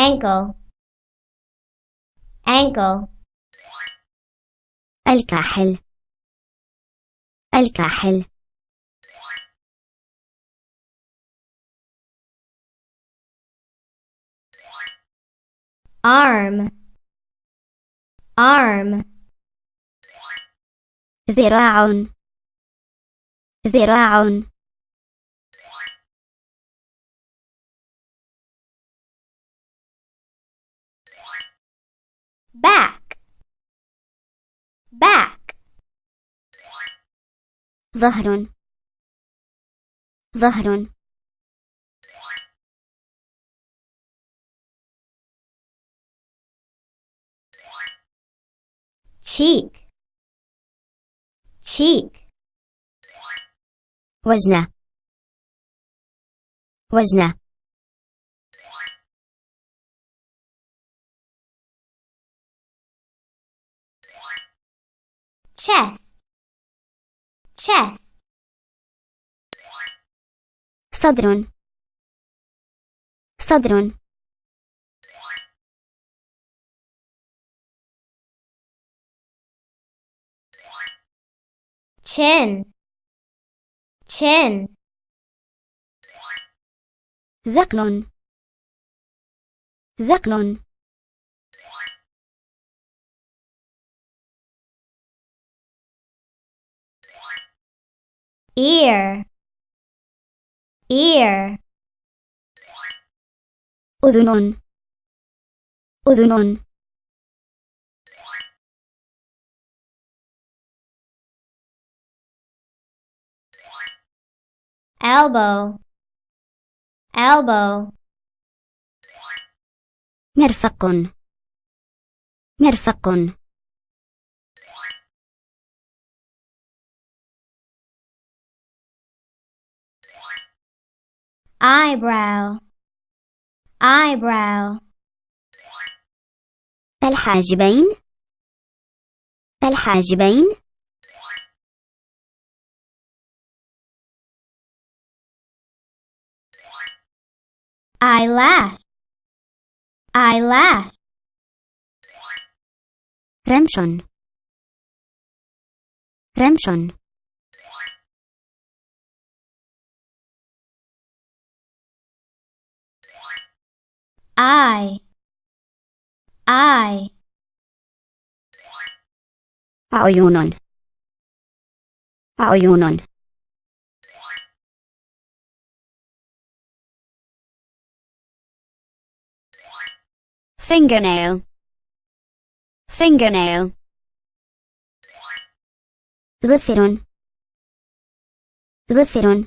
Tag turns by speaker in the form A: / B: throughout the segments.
A: ankle. Ankle.
B: الكاحل. الكاحل.
A: Arm. Arm.
B: ذراع. ذراع.
A: back
B: ظهر ظهر
A: cheek cheek
B: وجنة وجنة
A: chest chest
B: صدر صدر
A: chin chin
B: ذقن ذقن
A: ear ear
B: أذن أذن
A: elbow elbow
B: مرفق مرفق
A: eyebrow eyebrow
B: الحاجبين الحاجبين
A: eyelash eyelash
B: رمش رمش
A: eye. Eye.
B: عيون عيون fingernail. Fingernail. ظفر ظفر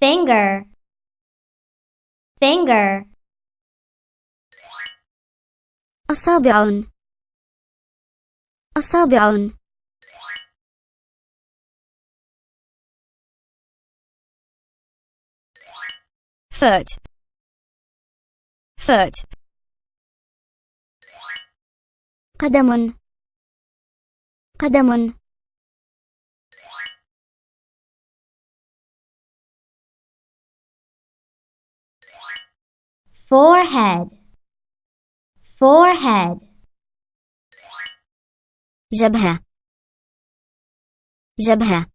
A: finger finger
B: أصابع أصابع foot foot قدم قدم
A: forehead forehead
B: جبهة جبهة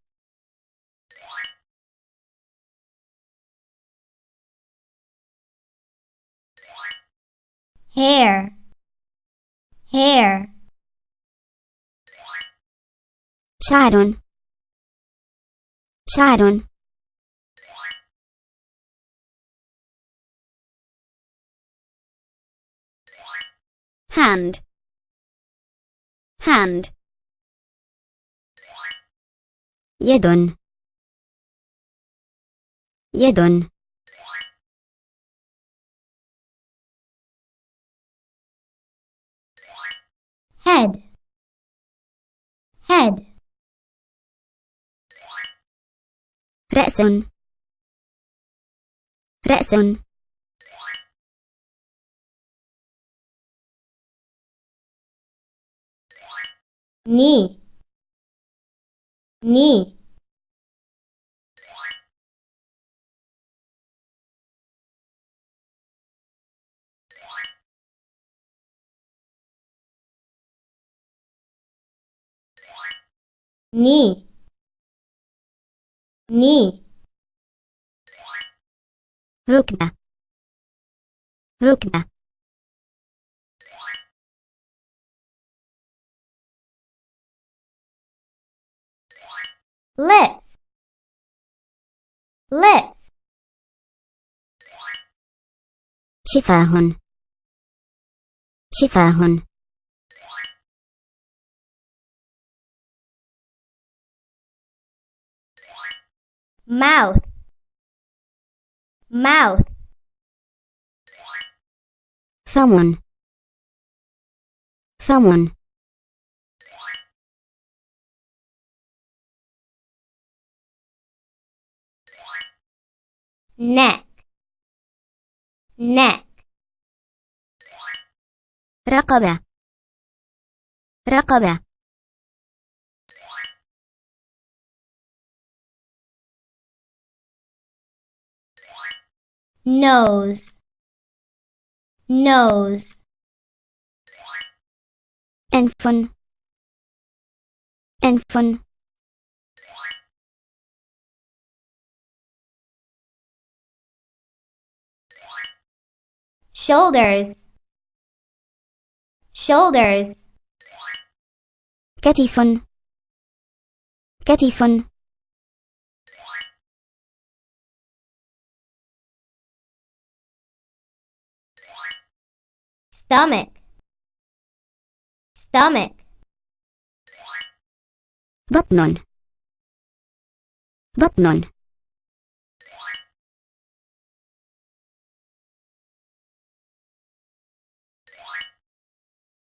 A: hair hair
B: شعر شعر hand hand يد يد
A: head head
B: رأس رأس
A: に、に、に、に、
B: ろくな、
A: lips lips
B: شفاه شفاه
A: mouth mouth
B: ثمن ثمن
A: neck neck
B: رقبة رقبة
A: nose nose
B: أنف أنف
A: shoulders shoulders
B: كتف كتف
A: stomach stomach
B: بطن بطن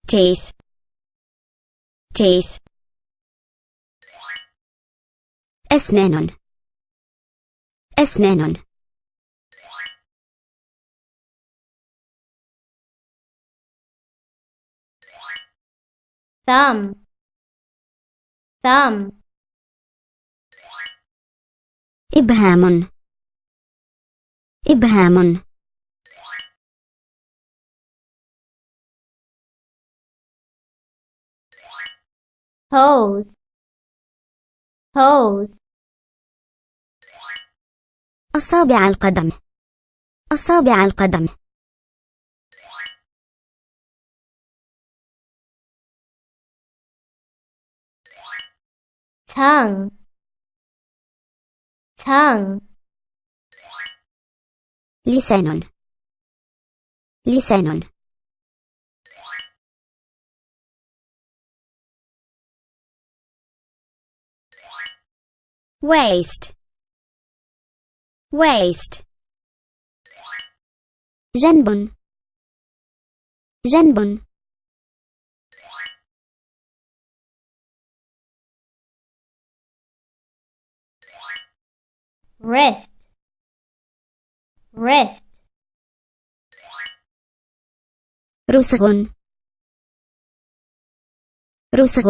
B: teeth teeth أسنان أسنان
A: thumb thumb
B: إبهام إبهام
A: toes toes
B: أصابع القدم. أصابع القدم.
A: Tongue. Tongue.
B: لسان. لسان. waist. Waist. Zenbun. Zenbun.
A: Rest. Rest.
B: رسغ رسغ